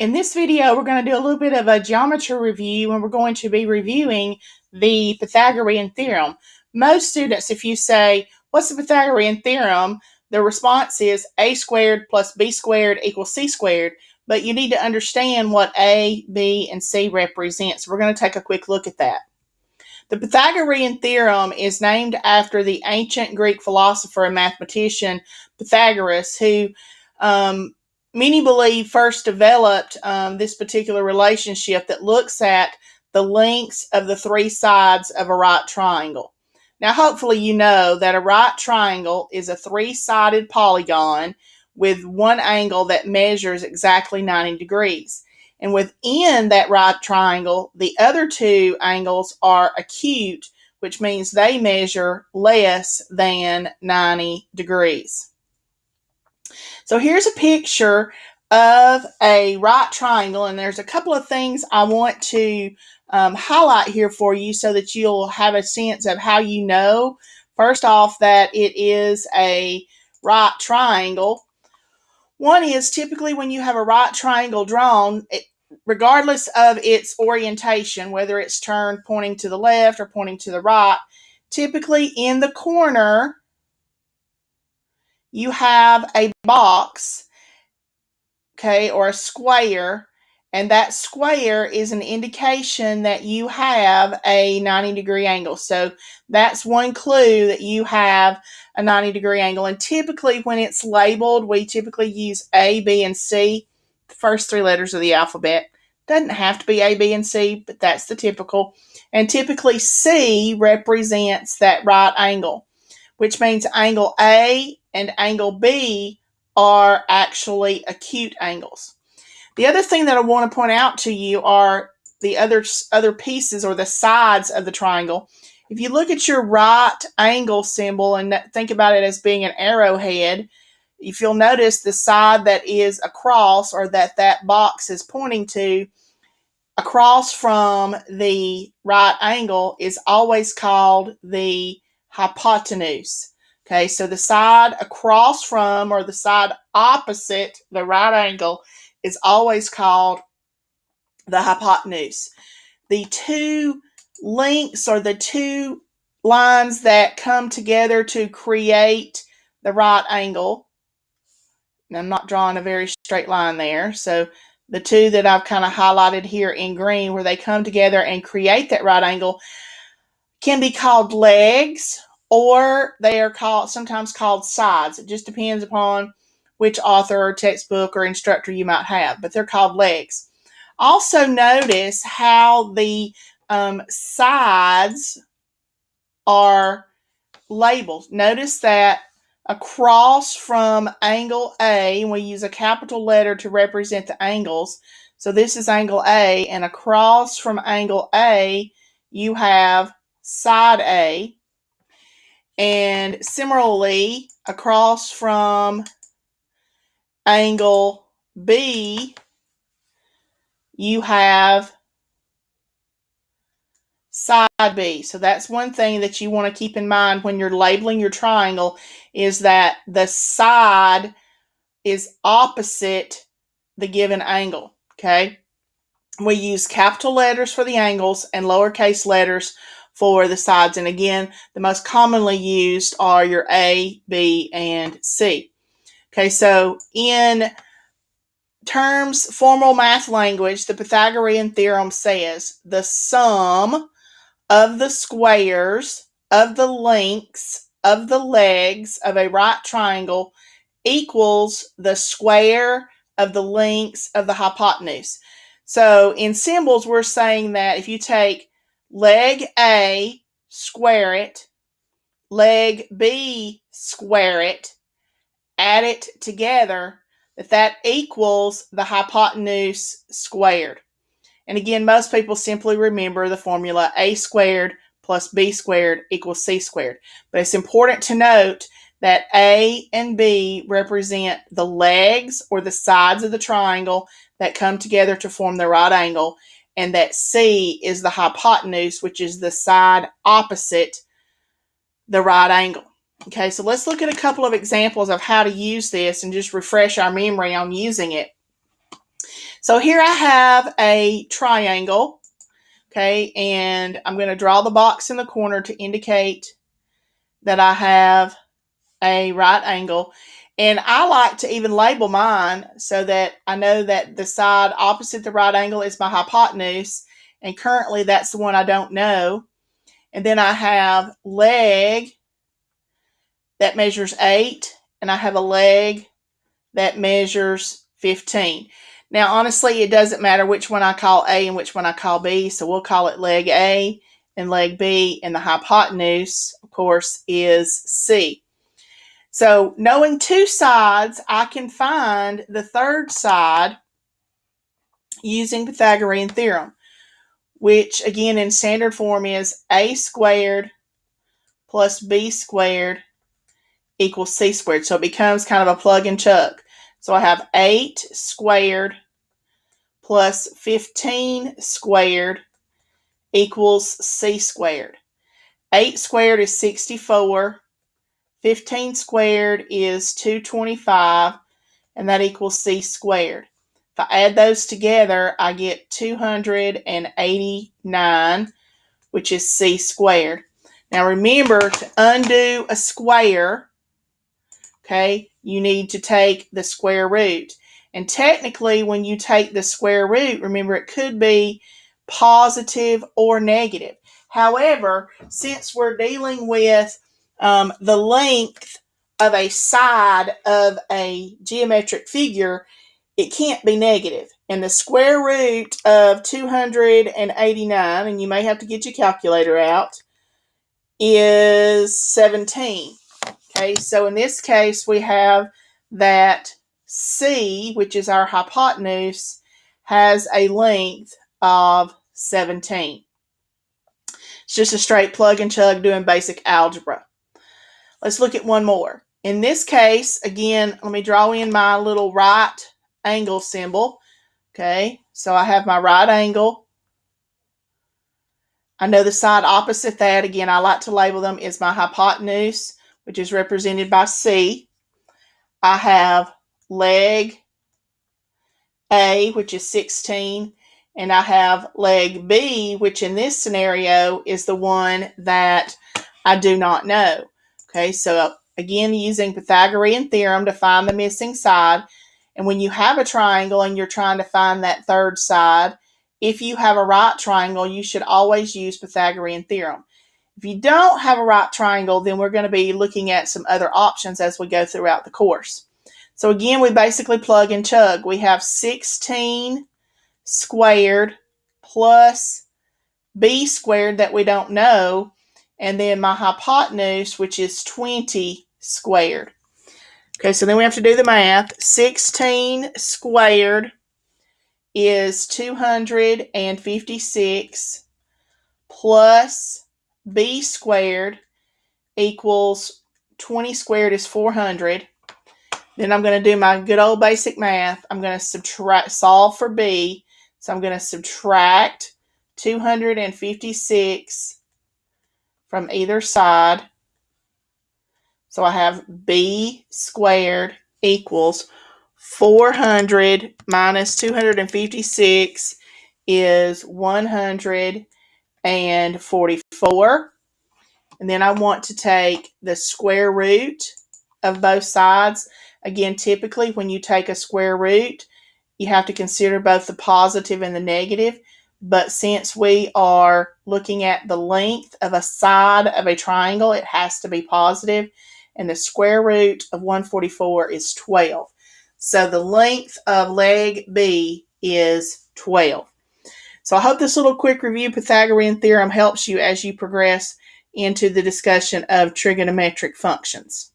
In this video, we're going to do a little bit of a geometry review and we're going to be reviewing the Pythagorean theorem. Most students, if you say, what's the Pythagorean theorem? The response is a squared plus b squared equals c squared, but you need to understand what a, b, and c represent. So we're going to take a quick look at that. The Pythagorean theorem is named after the ancient Greek philosopher and mathematician Pythagoras, who um, many believe first developed um, this particular relationship that looks at the lengths of the three sides of a right triangle. Now, hopefully, you know that a right triangle is a three sided polygon with one angle that measures exactly 90 degrees. And within that right triangle, the other two angles are acute, which means they measure less than 90 degrees. So here's a picture of a right triangle, and there's a couple of things I want to um, highlight here for you so that you'll have a sense of how you know, first off, that it is a right triangle. One is typically when you have a right triangle drawn, it, regardless of its orientation, whether it's turned pointing to the left or pointing to the right, typically in the corner, you have a box, okay, or a square, and that square is an indication that you have a 90 degree angle. So that's one clue that you have a 90 degree angle. And typically when it's labeled, we typically use A, B, and C, the first three letters of the alphabet. Doesn't have to be A, B, and C, but that's the typical. And typically C represents that right angle, which means angle A and angle B are actually acute angles. The other thing that I want to point out to you are the other other pieces or the sides of the triangle. If you look at your right angle symbol and think about it as being an arrowhead, if you'll notice the side that is across or that that box is pointing to across from the right angle is always called the hypotenuse. Okay, so the side across from or the side opposite the right angle is always called the hypotenuse. The two links or the two lines that come together to create the right angle. And I'm not drawing a very straight line there. So the two that I've kind of highlighted here in green where they come together and create that right angle can be called legs or they are called sometimes called sides. It just depends upon which author or textbook or instructor you might have, but they're called legs. Also, notice how the um, sides are labeled. Notice that across from angle A, we use a capital letter to represent the angles. So this is angle A, and across from angle A, you have side A. And similarly, across from angle B, you have side B. So that's one thing that you want to keep in mind when you're labeling your triangle is that the side is opposite the given angle, okay? We use capital letters for the angles and lowercase letters for the sides. And again, the most commonly used are your A, B, and C. Okay, so in terms, formal math language, the Pythagorean theorem says the sum of the squares of the lengths of the legs of a right triangle equals the square of the lengths of the hypotenuse. So in symbols, we're saying that if you take leg A, square it, leg B, square it, add it together, that that equals the hypotenuse squared. And again, most people simply remember the formula a squared plus b squared equals c squared. But it's important to note that a and b represent the legs or the sides of the triangle that come together to form the right angle and that C is the hypotenuse, which is the side opposite the right angle. Okay, so let's look at a couple of examples of how to use this and just refresh our memory on using it. So here I have a triangle, okay, and I'm going to draw the box in the corner to indicate that I have a right angle. And I like to even label mine so that I know that the side opposite the right angle is my hypotenuse. And currently that's the one I don't know. And then I have leg that measures 8. And I have a leg that measures 15. Now, honestly, it doesn't matter which one I call A and which one I call B. So we'll call it leg A and leg B. And the hypotenuse, of course, is C. So knowing two sides, I can find the third side using Pythagorean theorem, which again in standard form is a squared plus b squared equals c squared. So it becomes kind of a plug and chug. So I have 8 squared plus 15 squared equals c squared. 8 squared is 64 15 squared is 225, and that equals c squared. If I add those together, I get 289, which is c squared. Now remember, to undo a square, okay, you need to take the square root. And technically, when you take the square root, remember it could be positive or negative. However, since we're dealing with um, the length of a side of a geometric figure, it can't be negative. And the square root of 289, and you may have to get your calculator out, is 17. Okay, so in this case, we have that C, which is our hypotenuse, has a length of 17. It's just a straight plug and chug doing basic algebra. Let's look at one more. In this case, again, let me draw in my little right angle symbol. Okay, so I have my right angle. I know the side opposite that, again, I like to label them, is my hypotenuse, which is represented by C. I have leg A, which is 16, and I have leg B, which in this scenario is the one that I do not know. Okay, so again, using Pythagorean theorem to find the missing side. And when you have a triangle and you're trying to find that third side, if you have a right triangle, you should always use Pythagorean theorem. If you don't have a right triangle, then we're going to be looking at some other options as we go throughout the course. So again, we basically plug and chug. We have 16 squared plus b squared that we don't know and then my hypotenuse, which is 20 squared. Okay, so then we have to do the math. 16 squared is 256 plus b squared equals 20 squared is 400. Then I'm going to do my good old basic math. I'm going to subtract, solve for b. So I'm going to subtract 256 from either side. So I have b squared equals 400 minus 256 is 144. And then I want to take the square root of both sides. Again, typically when you take a square root, you have to consider both the positive and the negative. But since we are looking at the length of a side of a triangle, it has to be positive, and the square root of 144 is 12. So the length of leg B is 12. So I hope this little quick review Pythagorean theorem helps you as you progress into the discussion of trigonometric functions.